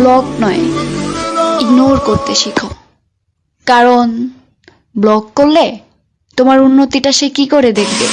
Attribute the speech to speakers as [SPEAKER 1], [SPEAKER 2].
[SPEAKER 1] Block নয় ignore করতে শিখো। কারণ ব্লক করলে তোমার উন্নতিটা সে কি করে দেখবে?